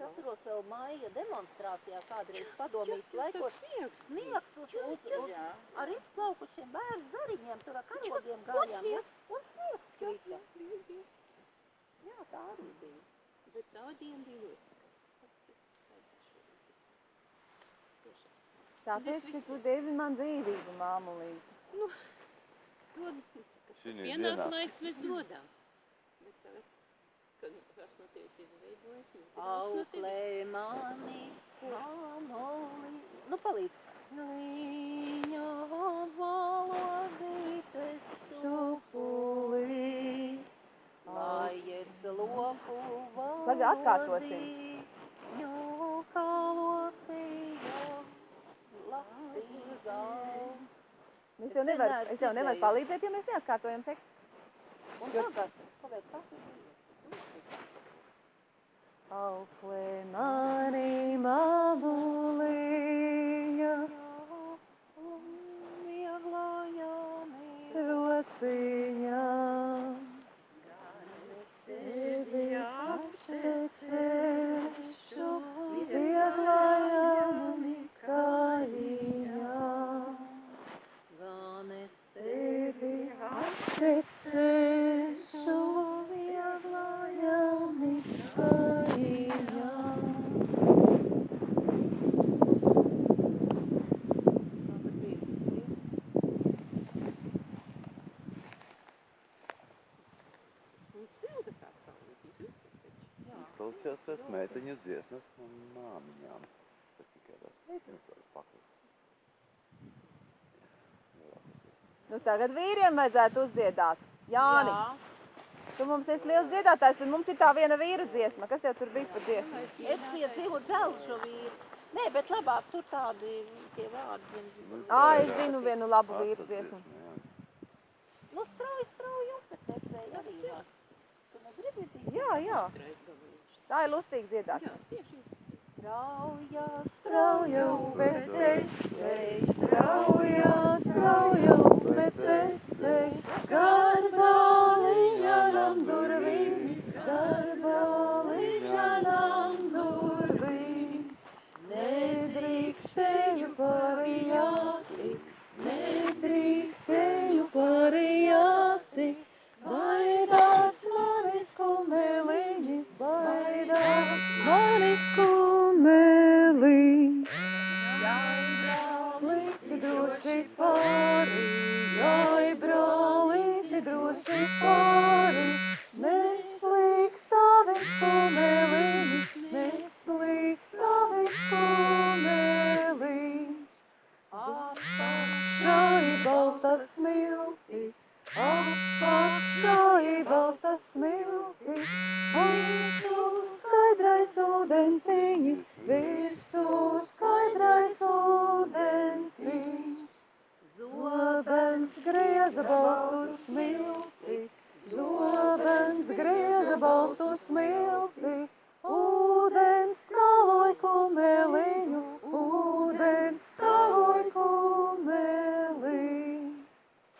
Es atceros vēl māja demonstrācijā kādreiz padomīs laikos. sniegs, Sniegs uz, uz, uz ar izplaukušiem bērnu zariņiem, tur ar karogiem gājām. ja? sniegs. Un sniegs krita. Jā, tā arī bija. Bet tā diena bija ļoti. Tiešām. Tāpēc, ka tu devi man dzīvību, māmulīt. To Šinī pienāk dienā. laiks mēs dodam. Bet tagad, kāds no tevis izveidojas. Auklē mani, mamuli. Nu, palīdz. Viņa valodītes supulī, lai es loku atkārtosim. valodī, kalotējo latīgā. Es tev nevaru, es tev nevaru palīdzēt, ja mēs neatkārtojam tekstu. Un tagad, pagaid, kas ir bijis? Auklē mani Jā. Klausījās pēc meiteņas dziesmas un māmiņām. Tas tikai tas meiteņas var paklust. Nu tagad vīriem vajadzētu uzdziedāt. Jāni, tu mums esi liels dziedātājs, un mums ir tā viena vīra dziesma. Kas tev tur bija par dziesmu? Es piedzīvu dzelžu vīru. Nē, bet labāk tur tādi tie vārdi. Ā, es jā, zinu vienu labu vīru dziesmu. jā. Nu, strauji, strauji upetecēji arī. jā. Tu negribi? Jā, jā. Tā ir lustīga dziedāt. Jā, tieši. Strauja, Strauja upetecēji, strauja, strauja upetecēji, garbāliņanam durvīm, garbāliņanam durvīm. Nedrīkstēju grieza baltu smilti, ūdens kaloj kumeliņu, ūdens kaloj kumeliņu.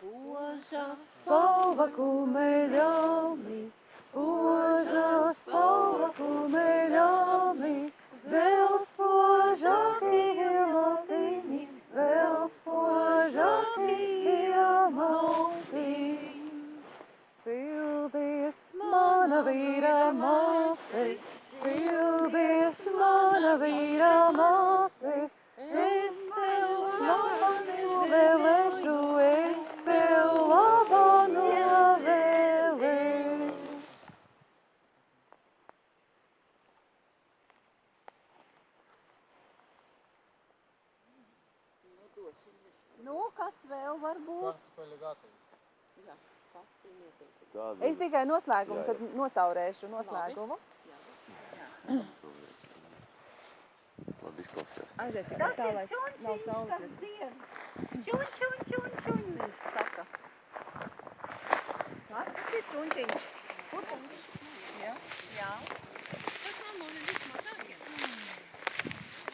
spoža, Spalva kumeļami, spoža spalva kumeļami, mana vīra māte, sildies mana vīra māte, es tev labu novēlēšu, es tev labu novēlēšu. nu, kas vēl var būt? Tāda Es tikai noslēgumu, Jā, tad nocaurēšu noslēgumu. labi izklausījās. Aiziet tikai tā, lai nav saules. Čuņ, čuņ, čuņ, čuņ, viņš saka. Tas ir čunčiņš. Jā, jā.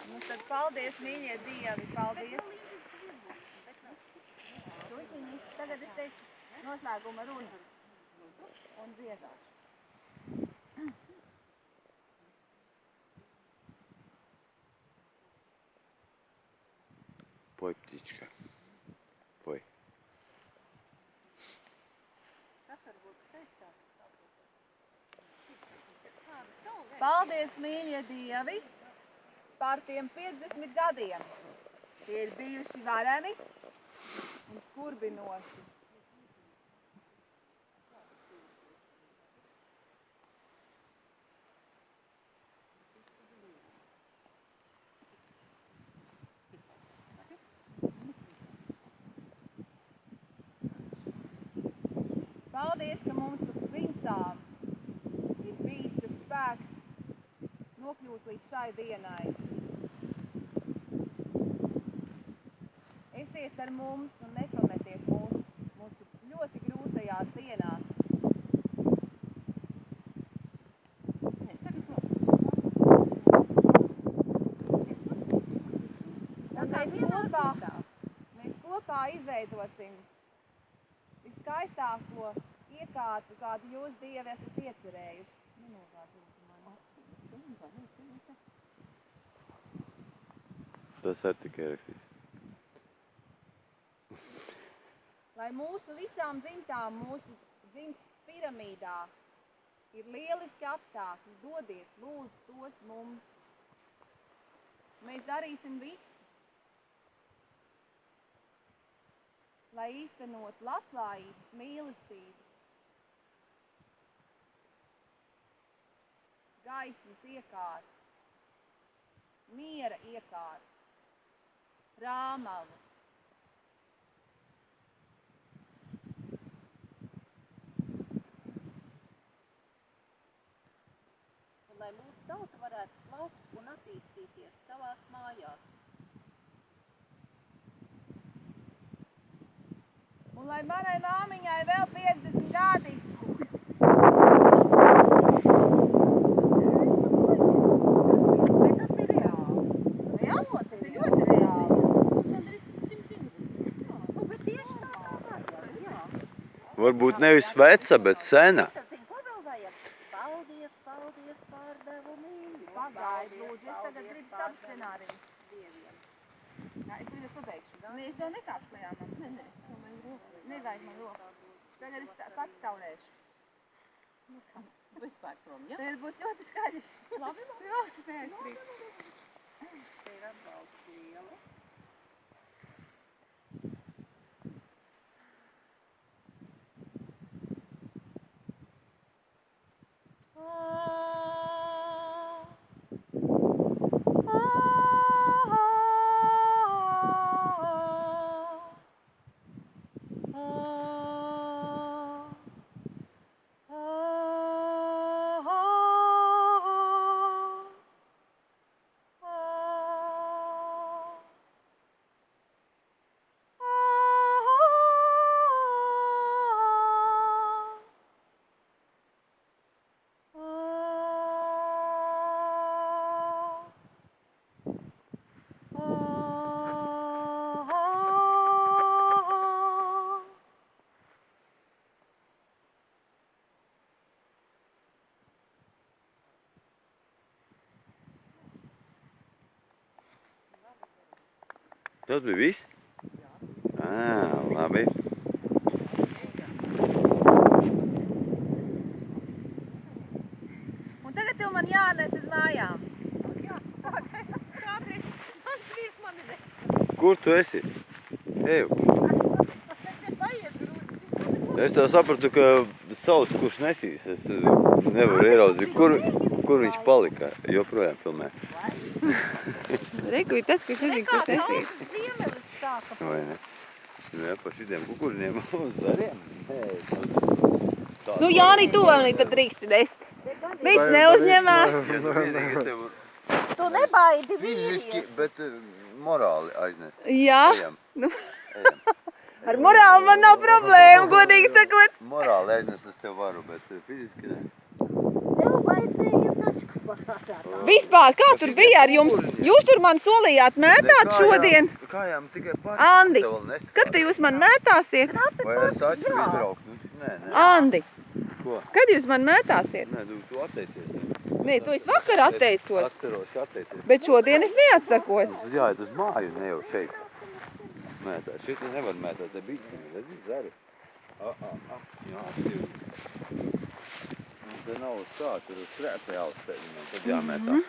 Nu tad paldies, mīļie dievi, paldies. Čunčiņi, tagad es teikšu noslēguma runu un dziedāšu. Poj, ptička. Poj. Paldies, mīļie dievi, par tiem 50 gadiem. Tie ir bijuši vareni un skurbinoši. Paldies, ka mums visām ir bijis tas spēks nokļūt līdz šai dienai. Esiet ar mums un nepametiet mūs mūsu ļoti grūtajās dienās. Mēs kopā izveidosim viskaistāko iekārtu, kādu jūs Dievi esat iecerējuši. Tas arī tikai rakstīs. Lai mūsu visām dzimtām, mūsu dzimtas piramīdā ir lieliski apstākļi, dodiet, lūdzu, tos mums. Mēs darīsim visu, lai īstenot labklājības, mīlestības, gaismas iekārt, miera iekārt, rāmavu. Un lai mūsu tauta varētu plaukt un attīstīties savās mājās. Un lai manai māmiņai vēl 50 gadi. Nu. Varbūt nevis veca, bet sena. Tad, zini, ko vēl vajag? Paldies, paldies par devu mīļu. Pagaidi, lūdzu, es tagad gribu savu scenāriju. Dieviem. Jā, es tagad pabeigšu. Nē, es vēl nekāpšu lejā man. Nē, nē, nevajag man roku. Tagad es pats taurēšu. Vispār prom, ja? Tad būs ļoti skaļi. Labi, labi. Jā, spēcīgi. Te ir atbalsts liela. Tas bija viss? Ā, labi. Un tagad tev man jānes uz mājām. Mans vīrs mani ne. Kur tu esi? Eju. Es tā sapratu, ka sauc, kurš nesīs. Es nevaru ieraudzīt, kur, kur viņš palika. Joprojām filmē. Reku, tas, kurš nezinu, kurš nesīs. Ziemelis sāka. Vai ne? Jā, pa šitiem kukurņiem un zariem. Nu, Jāni, tu vēl tad drīksti nest. Viņš neuzņemās. Tu nebaidi fiziski, vīrieti. bet morāli aiznest. Jā, Ejam. Nu. Ejam. ar morāli man nav problēma, godīgi sakot. Morāli aiznest es tev varu, bet fiziski ne. Tev vajadzēja. Vispār, kā tur bija ar jums? Jūs tur man solījāt mētāt šodien. Kājām tikai pāri. Andi, Kad te jūs man mētāsiet? Vai ar tačku izbraukt? Nu, Nē, nē. Andi, Ko? kad jūs man mētāsiet? Nē, tu, tu atteicies. Nē, tu esi vakar atteicos, Atceros, ka atteicies. bet šodien es neatsakos. Tad jāiet uz māju, ne jau šeit. Mētāt. Šeit tu nevar mētāt, te bišķiņi, redzi, zari. A, a, a, jā, atcīvi. Te nav uz tā, tur uz krēpē jāuzsteļ viņam, tad jāmētā.